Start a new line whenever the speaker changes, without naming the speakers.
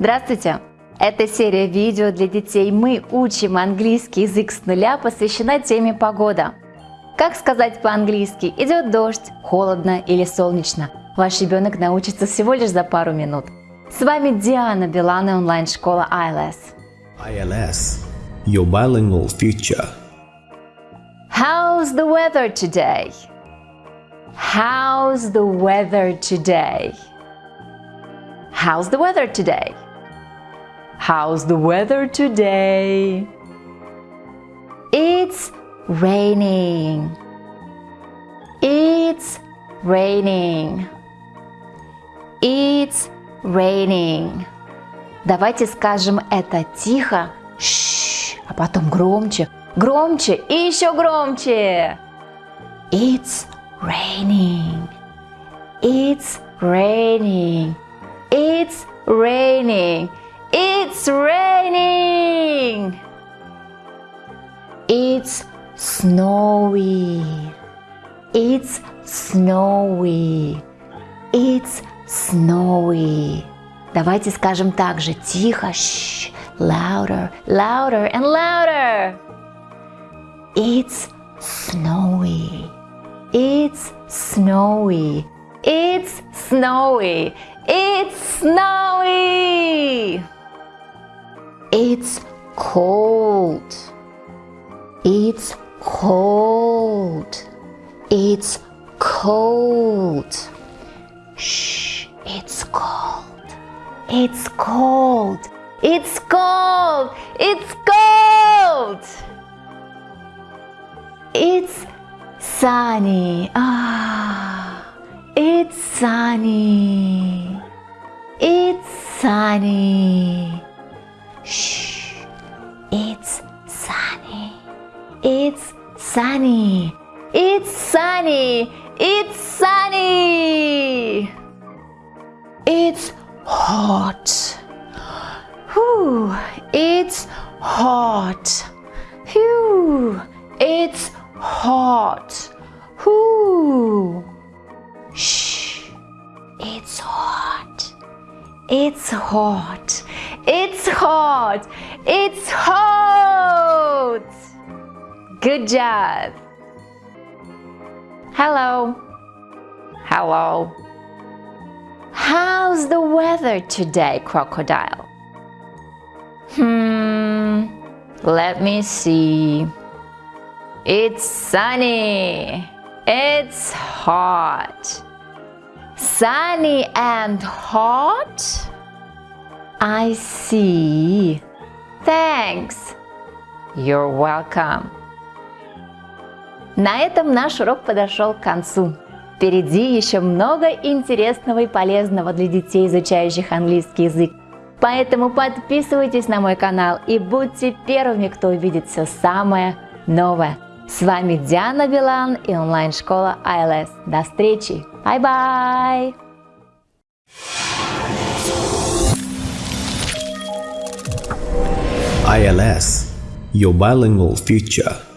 Здравствуйте! Эта серия видео для детей «Мы учим английский язык с нуля» посвящена теме погода. Как сказать по-английски «идет дождь», «холодно» или «солнечно»? Ваш ребенок научится всего лишь за пару минут. С вами Диана Билан и онлайн-школа ILS.
ILS, your bilingual future.
How's the weather today? How's the weather today? How's the weather today? How's the weather today? It's raining. It's raining. It's raining. Давайте скажем это тихо, Шш, а потом громче, громче и еще громче. It's raining. It's raining. It's raining. It's raining. It's snowy. It's snowy. It's snowy. Давайте скажем также тихо, Shh, louder, louder and louder. It's snowy. It's snowy. It's snowy. It's snowy. It's cold. It's cold. It's cold. Shh, it's cold. It's cold. It's cold. It's cold. It's sunny. Ah, it's sunny. It's sunny. Shh. It's sunny. It's sunny. It's sunny. It's sunny. It's hot. Whew. It's hot. Phew. It's hot. It's hot. It's hot. It's hot. Good job. Hello. Hello. How's the weather today, crocodile? Hmm, let me see. It's sunny. It's hot. Sunny and hot? I see. Thanks. You're welcome. На этом наш урок подошел к концу. Впереди еще много интересного и полезного для детей, изучающих английский язык. Поэтому подписывайтесь на мой канал и будьте первыми, кто увидит все самое новое. С вами Диана Билан и онлайн-школа ILS. До встречи! Bye-bye!
ILS, your bilingual future.